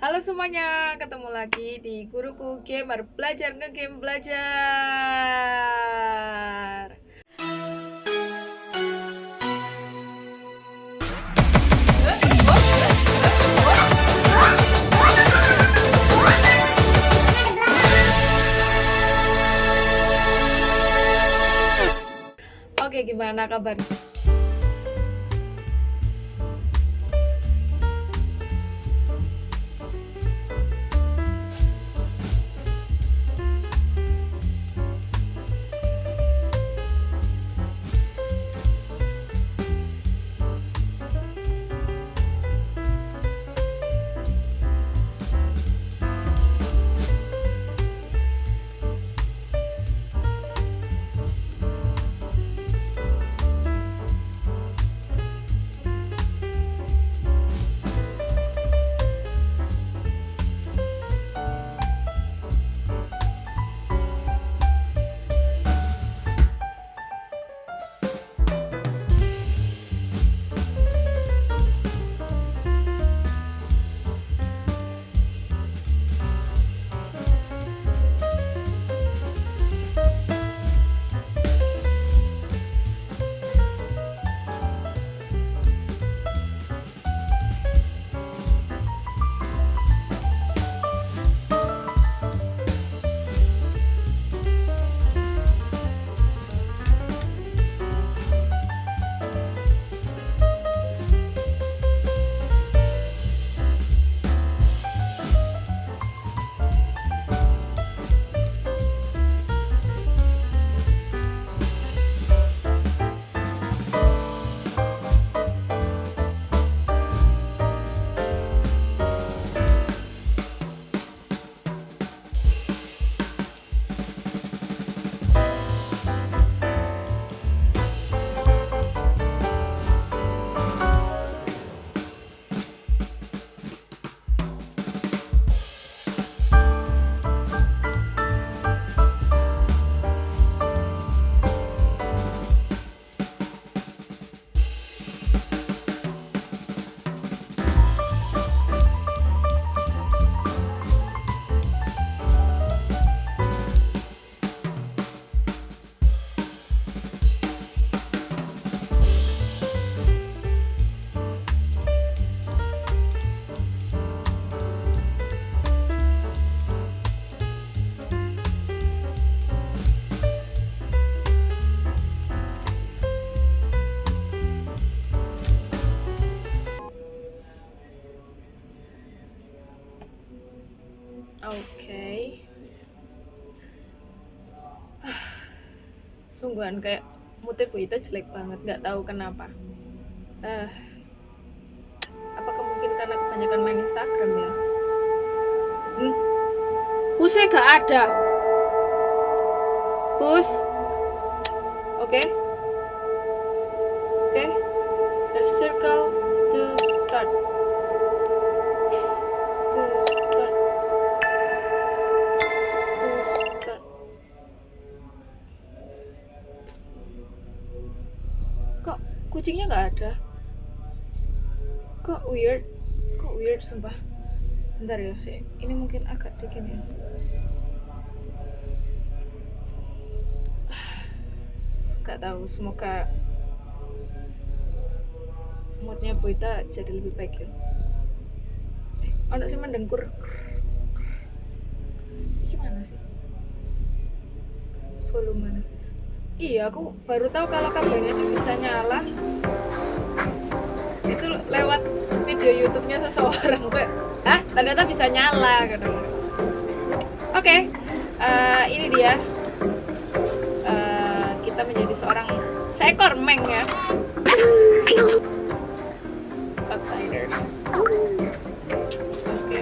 Halo semuanya, ketemu lagi di Guruku Gamer Belajar Ngegame Belajar Oke, gimana kabar? Sungguhan kayak moodnya Bu Ita jelek banget, nggak tahu kenapa. Eh, apakah mungkin karena kebanyakan main Instagram ya? Hmm? Pusnya gak ada. Pus. Oke. Oke. Bentar ya sih. Ini mungkin agak dikit ya. Gak tahu. Semoga moodnya Boita jadi lebih baik ya. Eh, ono sih mendengkur. Gimana sih? Volumenya. Iya, aku baru tahu kalau kabelnya itu bisa nyala. Itu lewat video YouTube-nya seseorang, Mbak. Hah? Ternyata bisa nyala gitu. Oke. eh, ini dia. Eh, kita menjadi seorang seekor meng ya. Outsiders. Oke.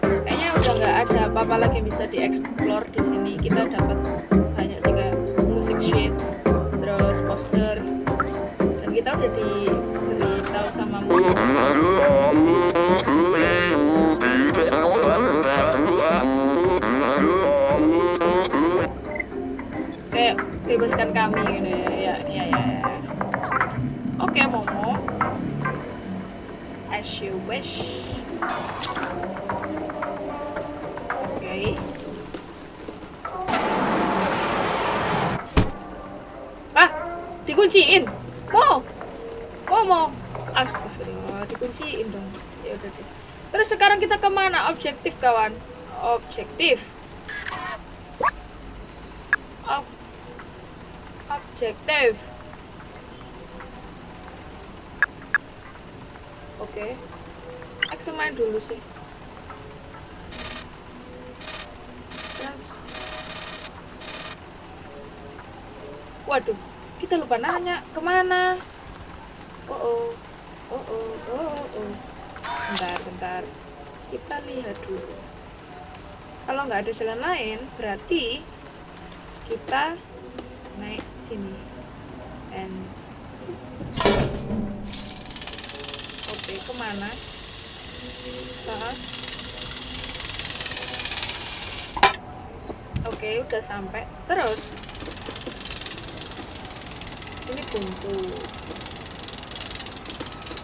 Kayaknya udah nggak ada apa-apa lagi bisa dieksplor di sini. Kita dapat banyak sih music sheets, terus poster, dan kita udah kayak bebaskan kami gitu ya ya ya, ya. oke Momo as you Wesh. Oke. Ah, dikunciin. Dikunciin dong. Ya udah deh. Terus sekarang kita ke mana? Objektif kawan. Objektif. Ob objektif. Oke. Okay. main dulu sih. Terus. Waduh, kita lupa nanya ke mana. Oh oh, oh oh, oh oh. Bentar, bentar. Kita lihat dulu. Kalau nggak ada jalan lain, berarti kita naik sini. And Oke, ke mana? Saat. Oke, udah sampai. Terus, ini buntu.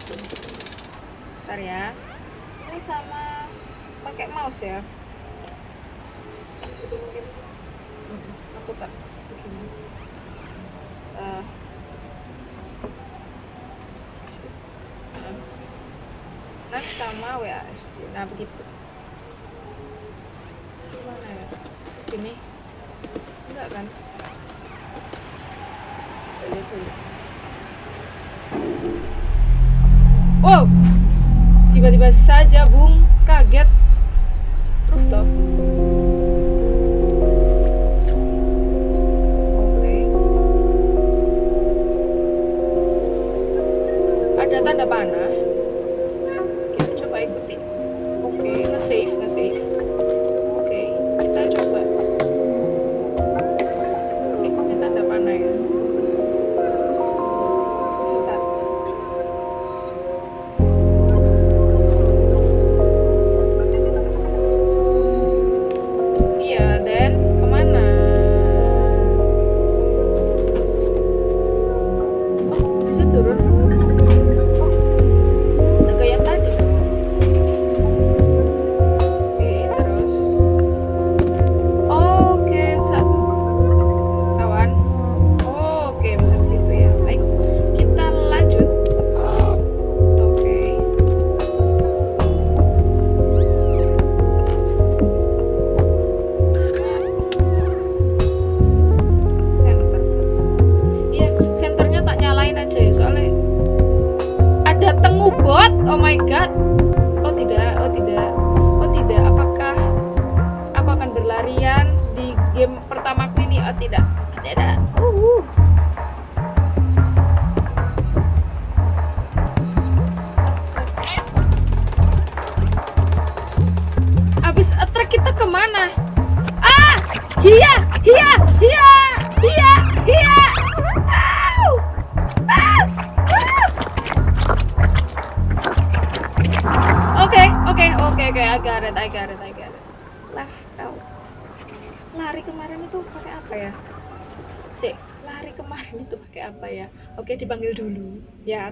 Bentar ya. Ini sama pakai mouse ya. Mungkin. Aku tak begini. Uh, next sama WASD nah begitu. Gimana ya? Sini enggak kan saya lihat dulu wow tiba-tiba saja bung oke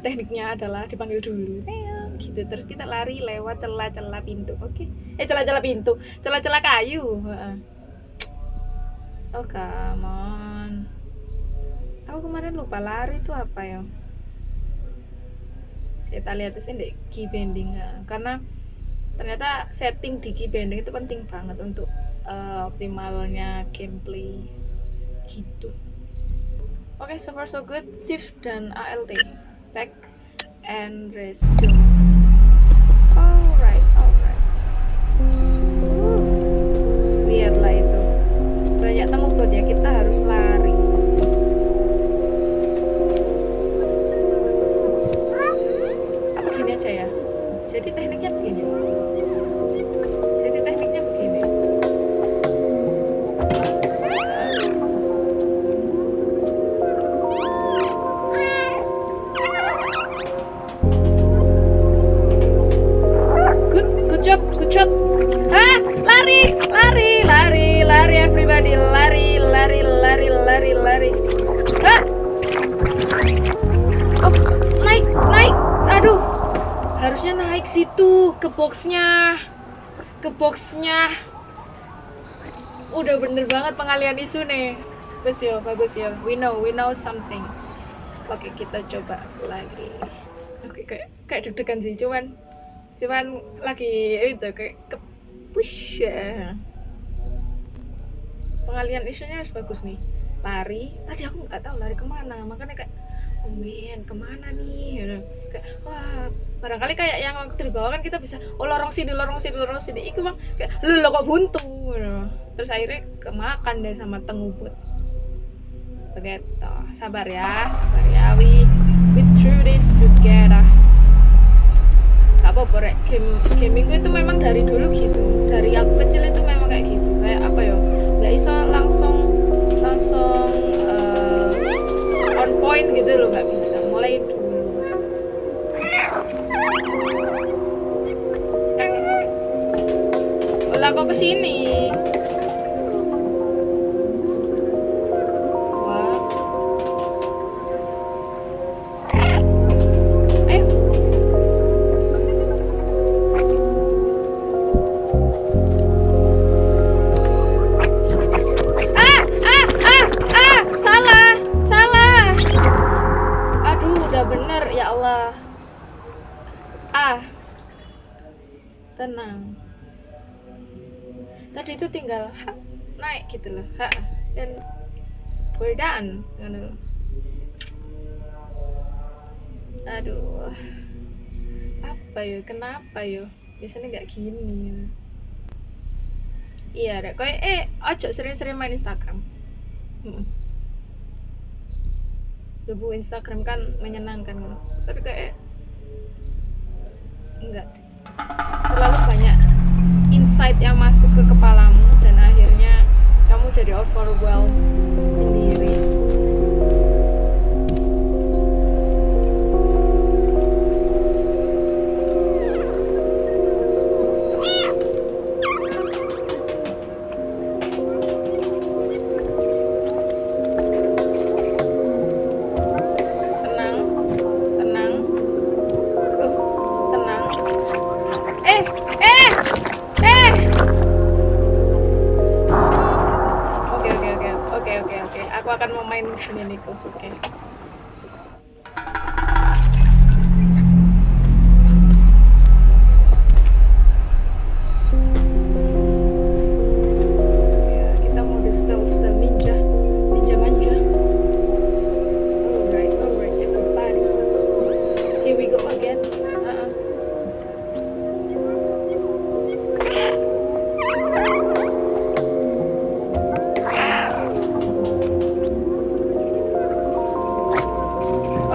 tekniknya adalah dipanggil dulu. Eyo, gitu. Terus kita lari lewat celah-celah pintu. Oke. Eh celah-celah pintu. Celah-celah kayu. Oh come on. Aku kemarin lupa lari itu apa ya? Saya lihat sini deh key bending. Karena ternyata setting di key bending itu penting banget untuk uh, optimalnya gameplay. Gitu. Oke, okay, so far so good. Shift dan ALT. Back and resume. Alright, alright. Lihatlah itu. Banyak temu bot ya, kita harus lari. Boxnya udah bener banget pengalian isu nih. Bagus ya bagus ya. We know we know something. Oke kita coba lagi. Oke kayak kayak deg-degan sih cuman cuman lagi itu kayak ke push ya. Pengalian isunya harus bagus nih. Lari. Tadi aku nggak tahu lari ke mana makanya kayak man ke mana nih? Kayak wah barangkali kayak yang waktu di kan kita bisa oh lorong sini lorong sini lorong sini. Itu bang kayak lo kok buntu? Terus akhirnya kemakan deh sama tengubut begitu. Sabar ya sabar ya we we through this together. Gak apa-apa rek. Game gaming itu memang dari dulu gitu. Dari aku kecil itu memang kayak gitu. Kayak apa ya? Nggak iso langsung langsung point gitu loh nggak bisa. Mulai dulu. Lah kok ke sini loh. aduh apa yo kenapa yo biasanya nggak gini iya rek kayak eh ojo sering-sering main Instagram Mm-mm. Debu Instagram kan menyenangkan ngono. tapi kayak enggak deh. terlalu banyak insight yang masuk ke kepalamu kamu jadi overwhelmed sendiri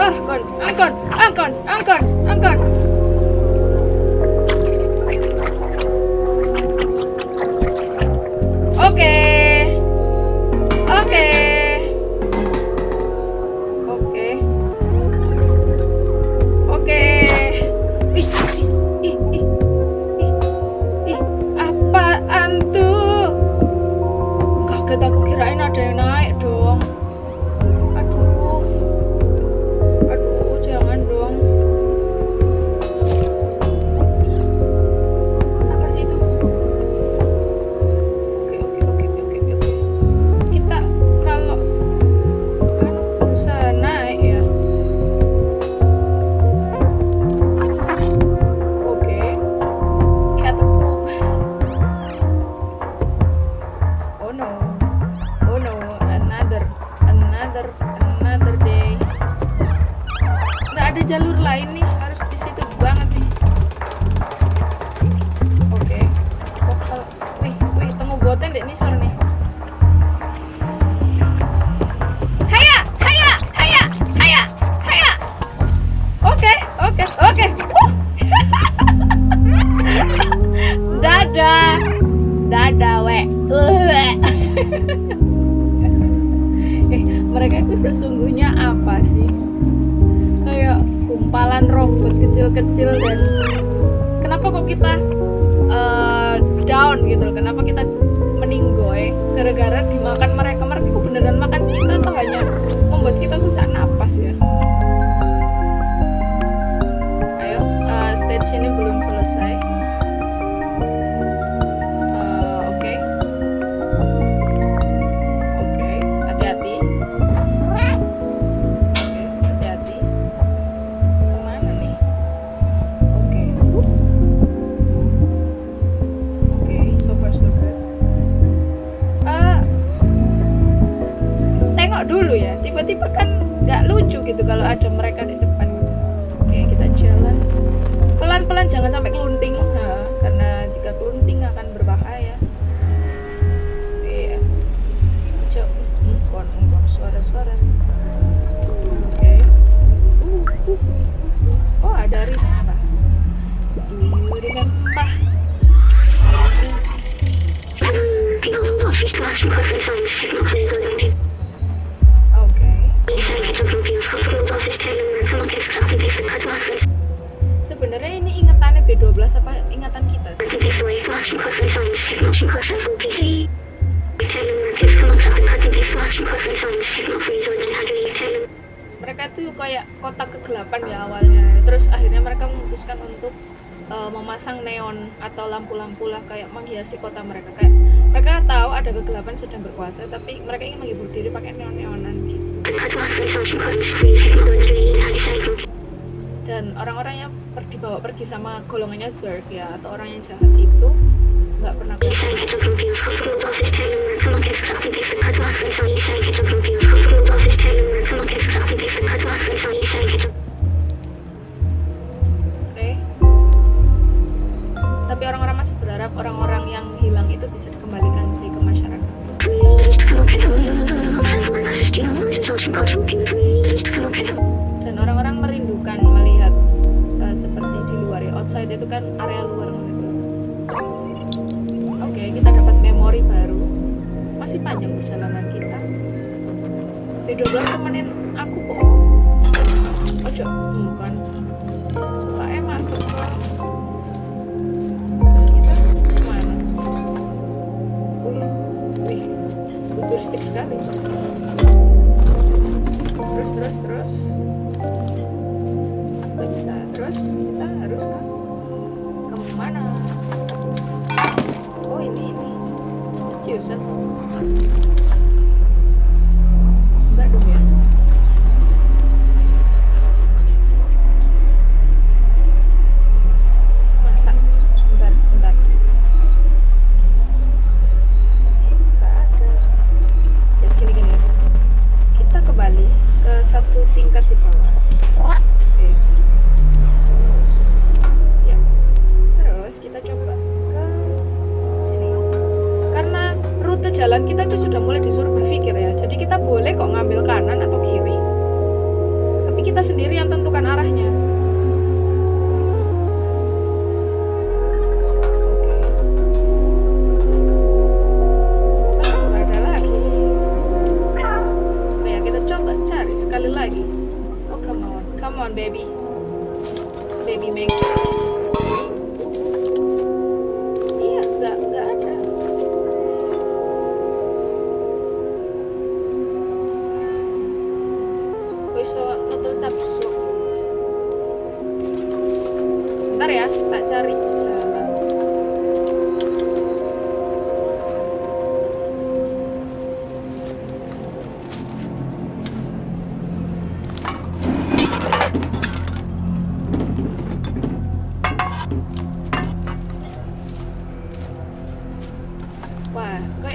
Kon, angkon, angkon, angkon, angkon. Eh, mereka itu sesungguhnya apa sih? Kayak kumpalan robot kecil-kecil dan kenapa kok kita eh, down gitu? Kenapa kita meninggoy gara-gara dimakan mereka? Mereka kok beneran makan kita atau hanya membuat kita sesak napas ya? Ayo, Saya di sini belum selesai. Tiba-tiba kan nggak lucu gitu kalau ada mereka di depan. Oke, kita jalan pelan-pelan jangan sampai kelunting ha, karena jika kelunting akan berbahaya. Iya. Sejauh engkon suara-suara. Oke. Oh ada rispa preference on signal mereka tuh kayak kotak kegelapan ya awalnya. Terus akhirnya mereka memutuskan untuk uh, memasang neon atau lampu-lampu lah kayak menghiasi kota mereka. Kayak mereka tahu ada kegelapan sedang berkuasa tapi mereka ingin menghibur diri pakai neon-neonan gitu dan orang-orang yang per- dibawa pergi sama golongannya Zerg ya atau orang yang jahat itu nggak pernah oke. Tapi orang-orang masih berharap orang-orang yang hilang itu bisa dikembalikan sih ke masyarakat itu kan area luar gitu. Oke, kita dapat memori baru. Masih panjang perjalanan kita. T12 temenin aku kok. Ojo, bukan. Suka eh masuk. Terus kita ke mana? Wih, wih, futuristik sekali. Terus, terus, terus. Nggak bisa. Terus kita harus ke Ciusan Enggak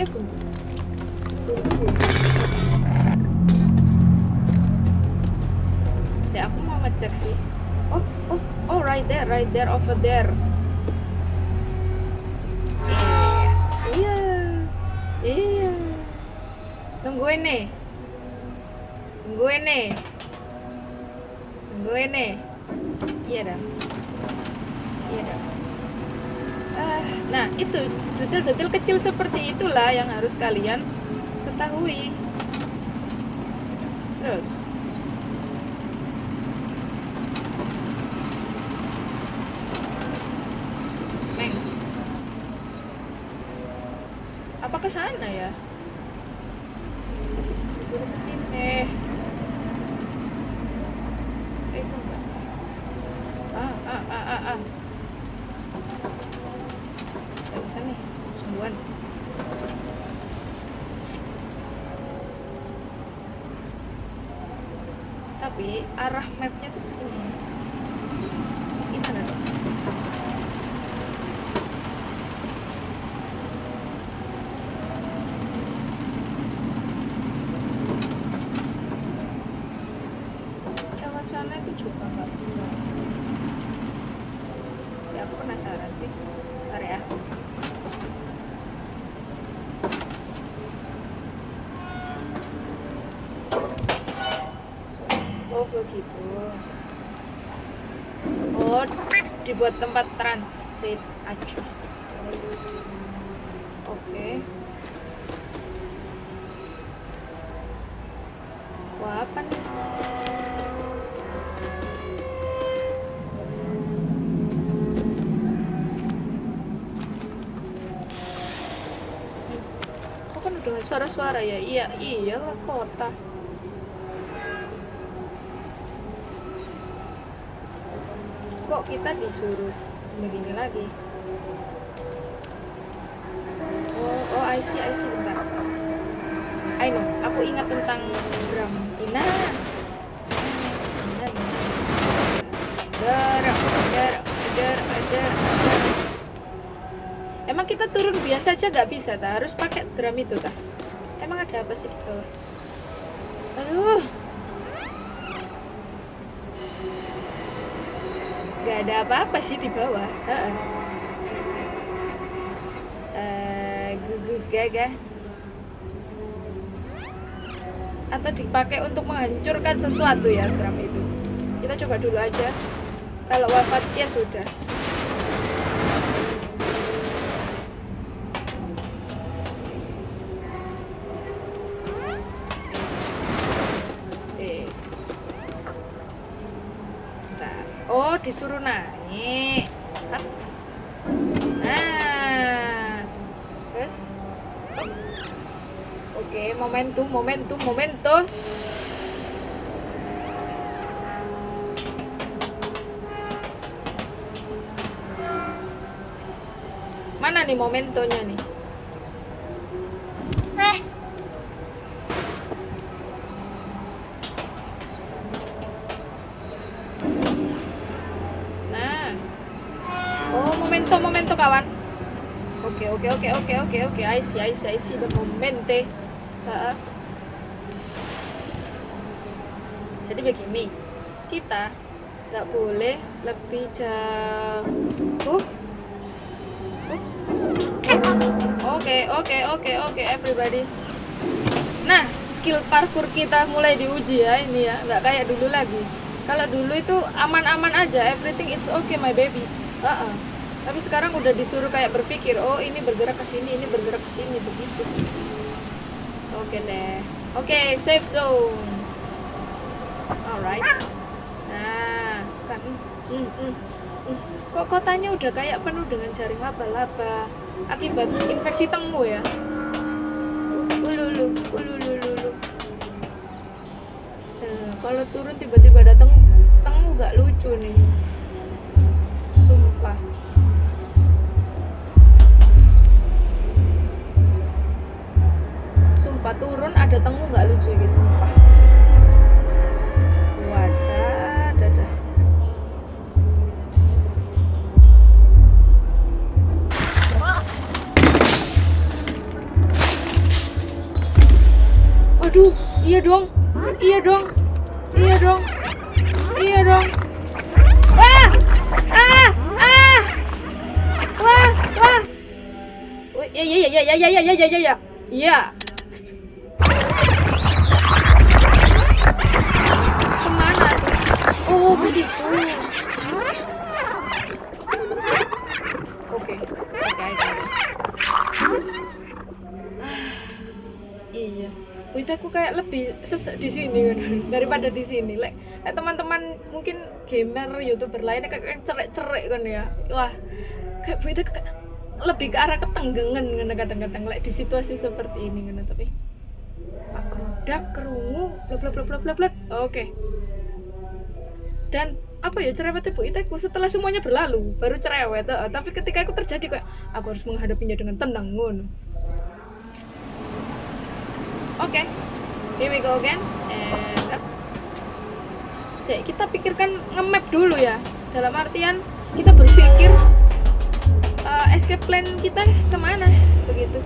Buntu. Buntu buntu. Si aku mau ngecek sih. Oh, oh, oh, right there, right there, over there. Iya, iya, iya. Nungguin nih, nungguin nih, nungguin nih. Iya dah, iya dah. Ah, nah itu detail-detail kecil seperti itulah yang harus kalian ketahui. Terus, apa ke sana ya? Disuruh ke sini. Eh, kok enggak? Ah, ah, ah, ah, ah. bisa nih sembuhan tapi arah mapnya tuh sini gimana dong lewat sana itu juga nggak keluar siapa penasaran sih. Bentar ya. Oh begitu. Oh dibuat tempat transit aja. Oke. Wah apa nih suara-suara ya? Iya, iyalah kota. Kok kita disuruh begini lagi? Oh, oh, I see, I see, bentar. I know, aku ingat tentang gram Ina. Emang kita turun biasa aja nggak bisa, ta? Harus pakai drum itu, ta? Ada apa sih di bawah? Aduh. Gak ada apa-apa sih di bawah. Heeh. Eh, gugu gaga. Atau dipakai untuk menghancurkan sesuatu ya drum itu. Kita coba dulu aja. Kalau wafat ya sudah. Disuruh naik. Nah. Terus. Oke, momentum, momentum, momentum. Mana nih momentonya nih? Oke, oke, oke, oke, oke, oke. I see, I see, I see the momente. Heeh. Jadi begini, kita nggak boleh lebih jauh. Oke, oke, oke, oke, everybody. Nah, skill parkour kita mulai diuji ya ini ya, nggak kayak dulu lagi. Kalau dulu itu aman-aman aja, everything it's okay my baby. Heeh. Tapi sekarang udah disuruh kayak berpikir, oh ini bergerak ke sini, ini bergerak ke sini begitu. Oke deh. Oke, safe zone. Alright. Nah, kan. Mm, mm, mm. Kok kotanya udah kayak penuh dengan jaring laba-laba akibat infeksi tengu ya? Ululu, ululu, Nah, kalau turun tiba-tiba datang gak lucu nih. Sumpah. Sumpah turun ada tengu nggak lucu ya sumpah. Waduh, iya dong, iya dong, iya dong, iya dong. Wah, ah, ah, wah, wah. Wih, Ya, ya, ya, ya, ya, ya, ya, ya, ke situ. Oke, oke, oke. Iya. Wih, aku kayak lebih sesek di sini daripada di sini. Lek lek teman-teman mungkin gamer, youtuber lainnya kayak cerek-cerek kan ya. Wah, kayak Bu itu kayak lebih ke arah ketenggengan kan kadang-kadang lek di situasi seperti ini kan tapi aku kerungu blak blak blak blak blak. Oke. Dan apa ya cerewet ibu iteku setelah semuanya berlalu baru cerewet eh, tapi ketika itu terjadi kayak aku harus menghadapinya dengan tenang ngono. Oke here we go again and up. Sik, kita pikirkan nge-map dulu ya. Dalam artian kita berpikir uh, escape plan kita ke mana? Begitu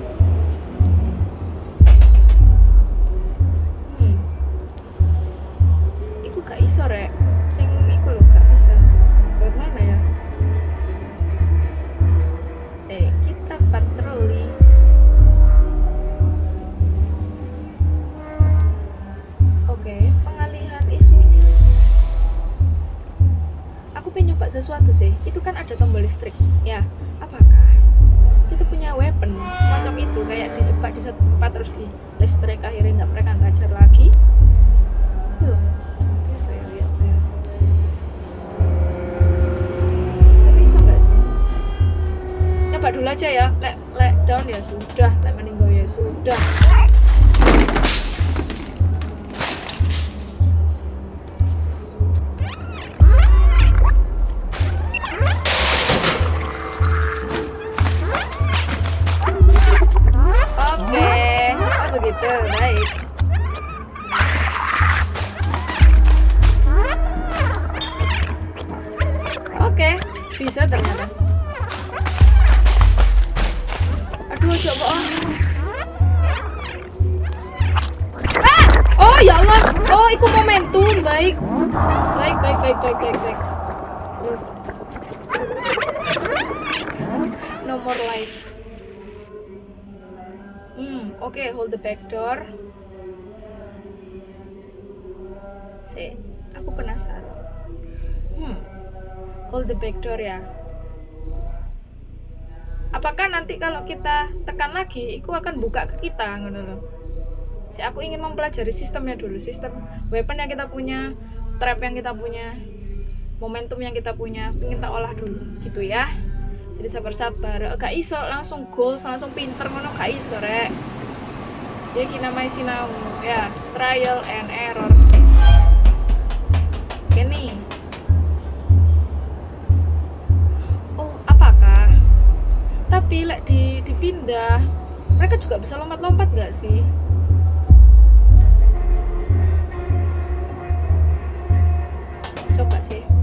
listrik. Ya apakah kita punya weapon semacam itu? Kayak dijebak di satu tempat terus di listrik akhirnya nggak mereka ngajar lagi? Itu loh. Apa ya, ya, apa ya? tapi bisa nggak sih? Nyoba dulu aja ya. Lek lek down ya sudah. Lek meninggal ya sudah begitu, baik. Oke, bisa ternyata. Aduh, coba. Ah! Oh ya Allah. Oh, itu momentum. Baik. Baik, baik, baik, baik, baik, baik. Loh. No more oke, hold the back door. Si, aku penasaran. Hmm, hold the back door ya. Apakah nanti kalau kita tekan lagi, itu akan buka ke kita, ngono loh. Si, aku ingin mempelajari sistemnya dulu, sistem weapon yang kita punya, trap yang kita punya, momentum yang kita punya, ingin tak olah dulu, gitu ya jadi sabar-sabar gak iso langsung goals langsung pinter ngono gak iso rek ya kina mai sinau. Ya trial and error. Nih oh apakah? Tapi lek di dipindah mereka juga bisa lompat-lompat gak sih? Coba sih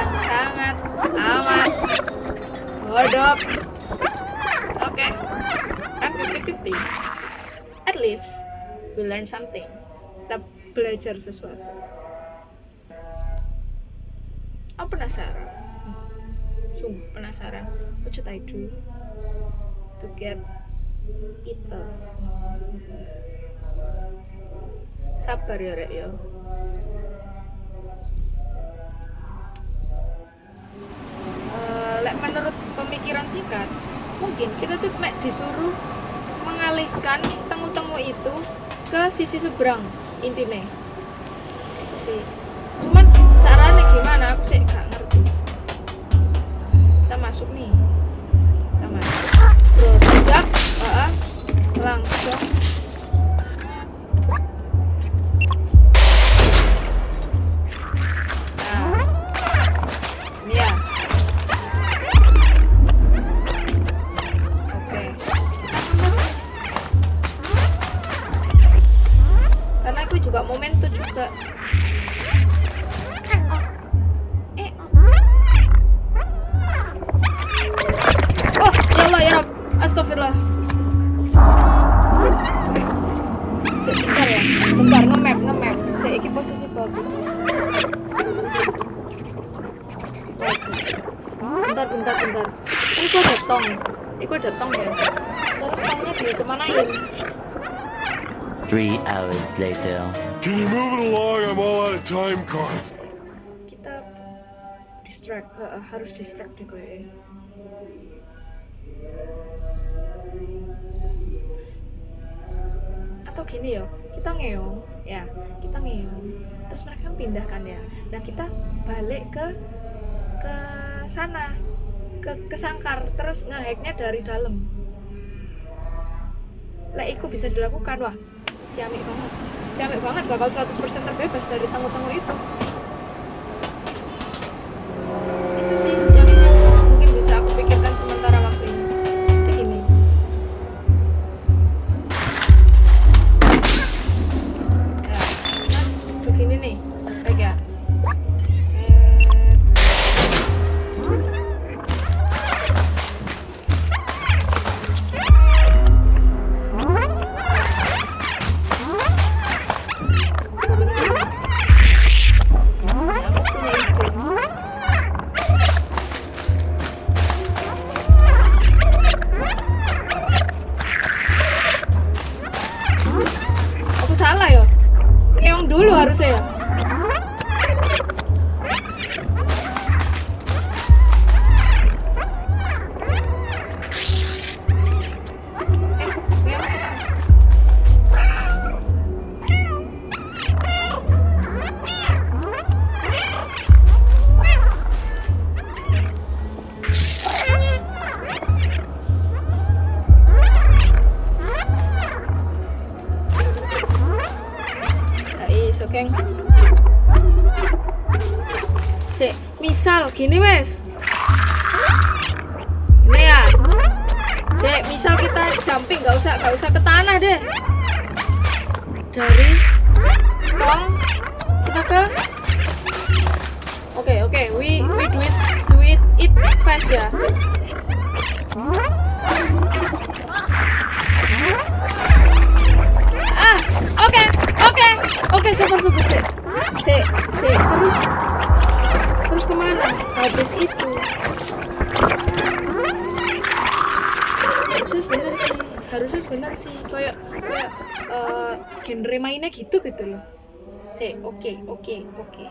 yang sangat amat bodoh. Oke. Kan 50-50 at least we learn something. Kita belajar sesuatu. Aku penasaran. Sungguh penasaran. What should I do to get it off? Sabar ya rek ya Eh, lek menurut pemikiran singkat mungkin kita tuh mek disuruh mengalihkan temu-temu itu ke sisi seberang intinya opsi cuman caranya gimana aku sih gak ngerti. Kita masuk nih. Kita masuk. Produk uh, langsung ini ya. Oke. Karena aku juga momentum juga. Eh. Oh ya Allah ya Rob astagfirullah. Sik, bentar ya. Bentar nge-map nge-map. Saya iki posisi bagus bentar bentar. Ini kok ada tong. Ini kok ada tong ya? Terus tongnya di kemanain Three hours later. Can you move it along? I'm all out of time cards. kita distract ha- harus distract deh kayaknya atau gini ya kita ngeong. Ya kita ngeong. Terus mereka kan pindah kan ya. Nah kita balik ke ke sana ke ke sangkar terus ngehacknya dari dalam. Lah itu bisa dilakukan wah ciamik banget. Ciamik banget bakal 100% terbebas dari tangguh-tangguh itu itu harusnya ya oke, oke,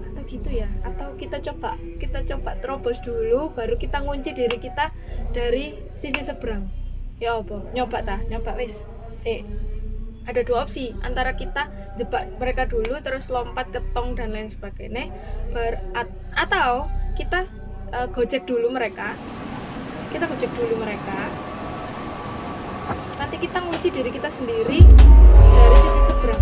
atau gitu ya atau kita coba kita coba terobos dulu baru kita ngunci diri kita dari sisi seberang. Ya apa? Nyoba ta? Nyoba wis. Si. Ada dua opsi antara kita jebak mereka dulu terus lompat ke tong dan lain sebagainya at- atau kita eh, gojek dulu mereka. Kita gojek dulu mereka nanti kita ngunci diri kita sendiri dari sisi seberang.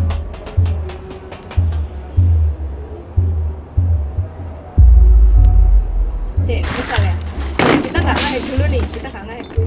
Si misal ya. Kita nggak ngehack dulu nih kita nggak ngehack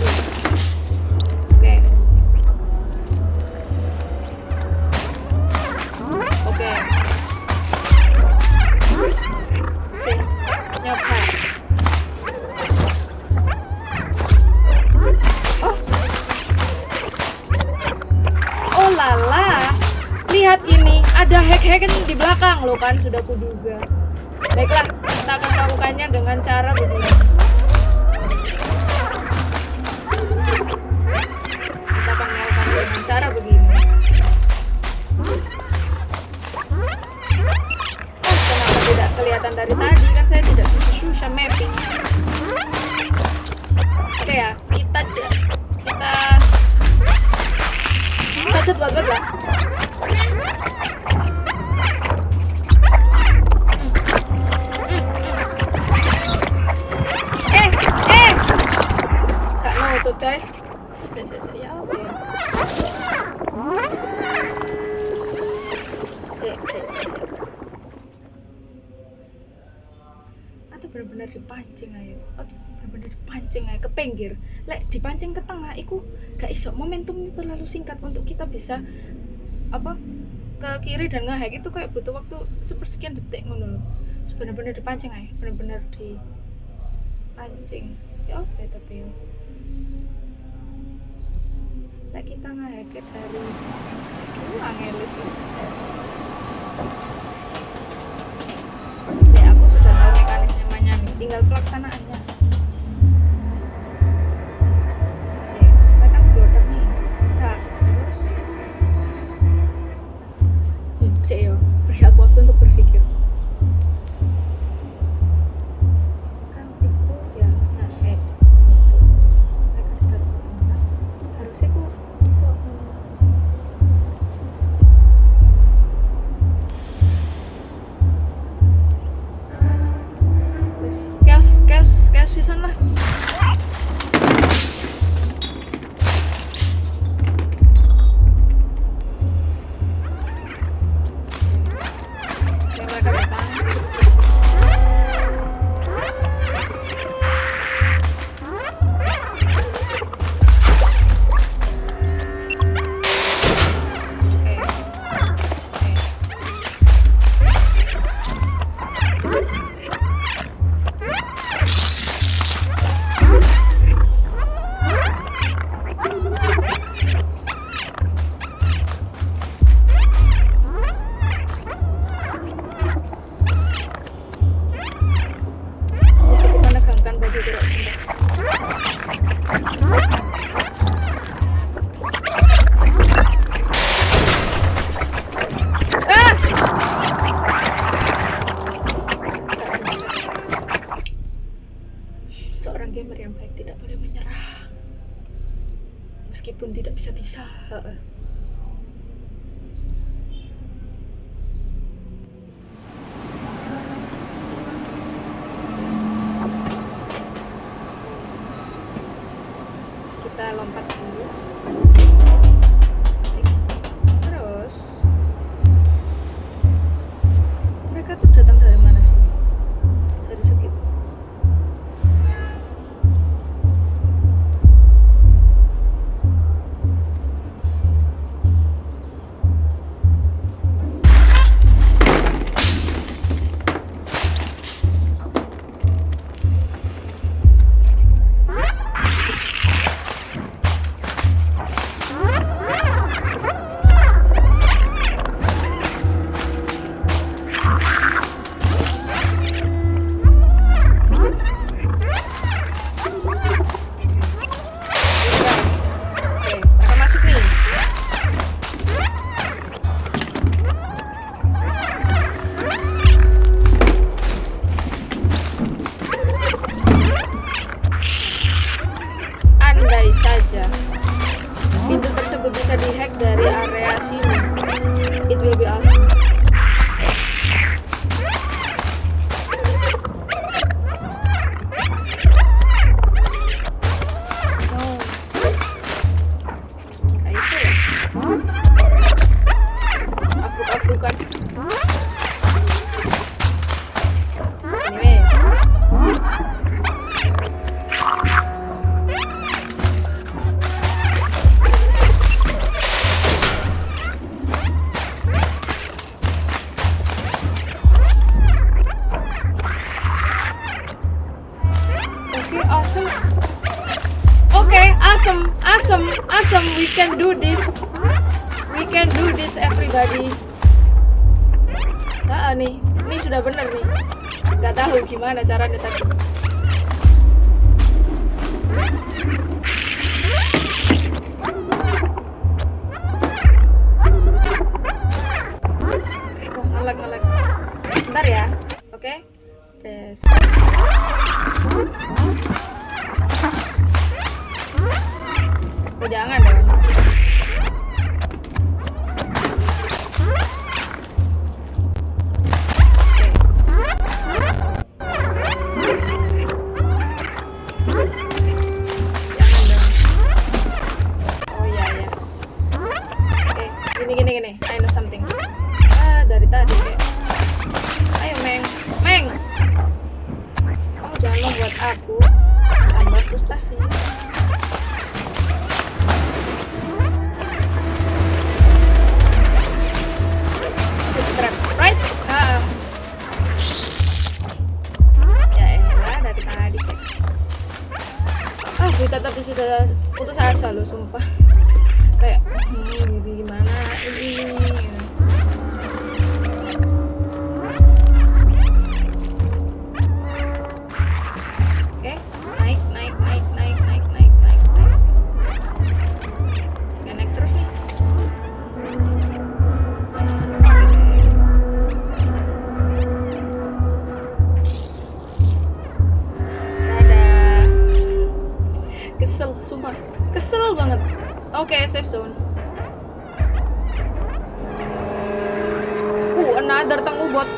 ada hack-hacken di belakang lo kan sudah kuduga Baiklah, kita akan melakukannya dengan cara begini. Kita akan melakukannya dengan cara begini. Oh, kenapa tidak kelihatan dari tadi? Kan saya tidak susah-susah mapping. Oke ya, kita kita Loncat buat buat lah. Nutut guys. Saya, saya, saya, ya apa ya? Saya, saya, saya, saya. Atau benar-benar dipancing ayo. Atau benar-benar dipancing ayo ke pinggir. Lek dipancing ke tengah, iku gak iso. Momentumnya terlalu singkat untuk kita bisa apa ke kiri dan ngehack itu kayak butuh waktu sepersekian detik ngono loh. Benar-benar dipancing ayo. Benar-benar dipancing. Ya ya tapi ya. Lek kita ngehack dari Aduh, angelis loh. Saya aku sudah tahu mekanismenya nih, tinggal pelaksanaannya. Saya kan nih, terus. Hmm, saya Nah, nih, ini sudah bener nih. Gak tahu gimana caranya tadi. Wah, ngelag ngelag. Bentar ya. Oke. Tes. Oh, jangan dong. Oke, safe zone. Uh, another tang ubot.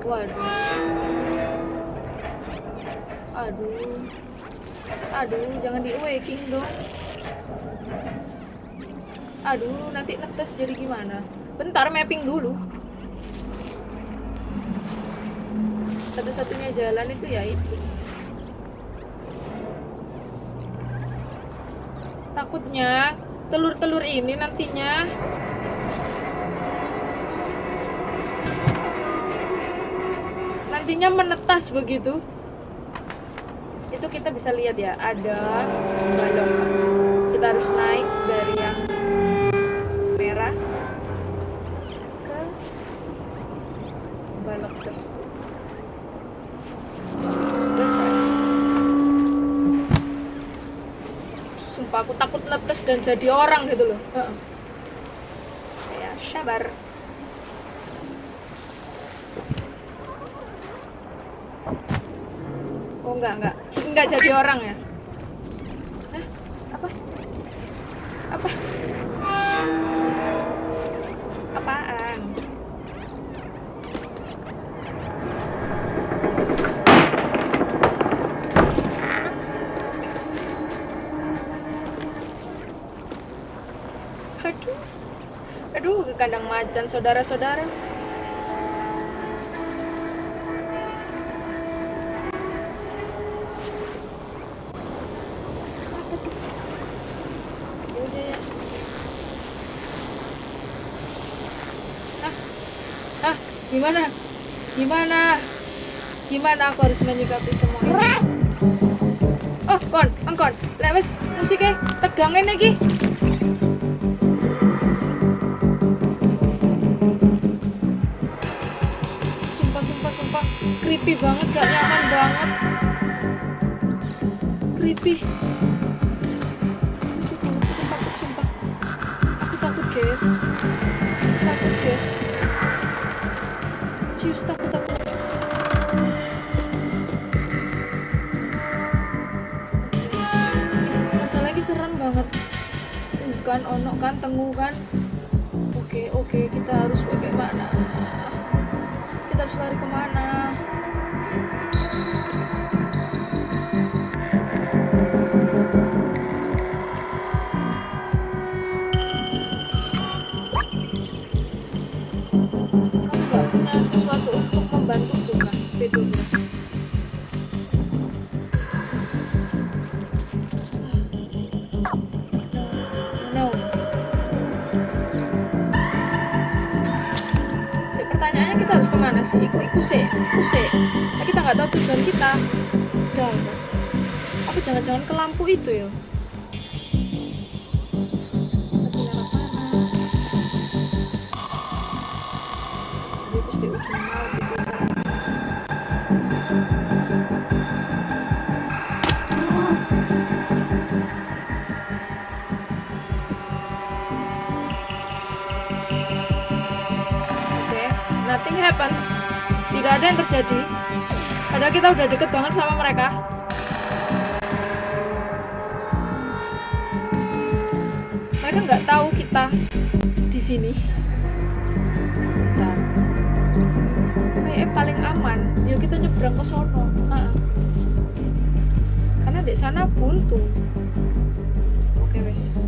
Waduh. Aduh. Aduh, jangan di waking dong. Aduh, nanti netes jadi gimana? Bentar, mapping dulu. Satu-satunya jalan itu ya itu. Takutnya telur-telur ini nantinya nantinya menetas begitu. Itu kita bisa lihat ya, ada balok. Kita harus naik dari yang merah ke balok tersebut. Let's try. Sumpah aku netes dan jadi orang gitu loh. Heeh. Ya, sabar. Oh enggak, enggak. Enggak jadi orang ya. Hah? Apa? Apa? dan saudara-saudara. Ya ya. Ah, ah, gimana? Gimana? Gimana aku harus menyikapi semua ini? Oh, kon, Angkon, Lek wis musike tegangin lagi. Creepy banget, gak nyaman banget. Creepy. Aku takut, sumpah. Aku takut, guys. Aku takut, guys. Cius, takut, takut. Ih, masalahnya lagi serem banget. Kan ono kan tengu kan. Oke, oke, kita harus bagaimana? Kita harus lari ke mana? Sih? Ikut ikut sih, ikut sih. Nah, kita nggak tahu tujuan kita. Dong, pasti. Apa jangan-jangan ke lampu itu ya? Gitu nothing happens. Ada yang terjadi. Padahal kita udah deket banget sama mereka. Mereka nggak tahu kita di sini. Kayaknya paling aman. Yuk kita nyebrang ke sono. Ha-ha. Karena di sana buntu. Oke wes.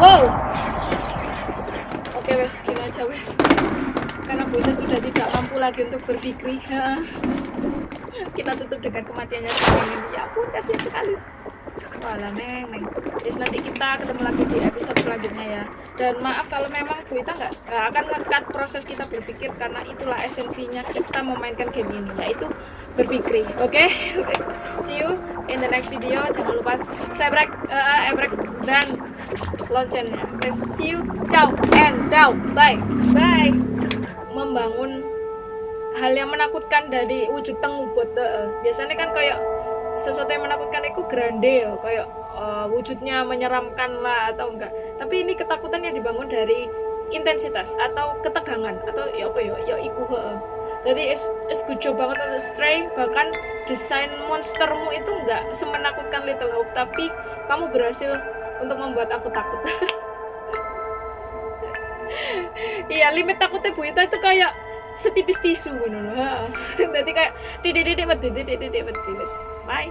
Wow, wes gini aja wes karena Bu Ita sudah tidak mampu lagi untuk berpikir kita tutup dengan kematiannya sekarang ya ampun kasihan sekali Walah neng, neng. Yes, nanti kita ketemu lagi di episode selanjutnya ya. Dan maaf kalau memang Bu Ita nggak akan ngekat proses kita berpikir karena itulah esensinya kita memainkan game ini yaitu berpikir. Oke, okay? see you in the next video. Jangan lupa subscribe, uh, ebrek dan loncengnya. Guys, see you, ciao and down, bye, bye. Membangun hal yang menakutkan dari wujud tengubot. Uh, biasanya kan kayak sesuatu yang menakutkan itu grande ya kayak uh, wujudnya menyeramkan lah atau enggak tapi ini ketakutan yang dibangun dari intensitas atau ketegangan atau ya apa ya ya iku he. Jadi is, is good banget untuk stray. Bahkan desain monstermu itu enggak semenakutkan Little Hope tapi kamu berhasil untuk membuat aku takut. Iya limit takutnya Bu Ita itu kayak setipis tisu gitu loh jadi kayak didik didik didik didik didik bye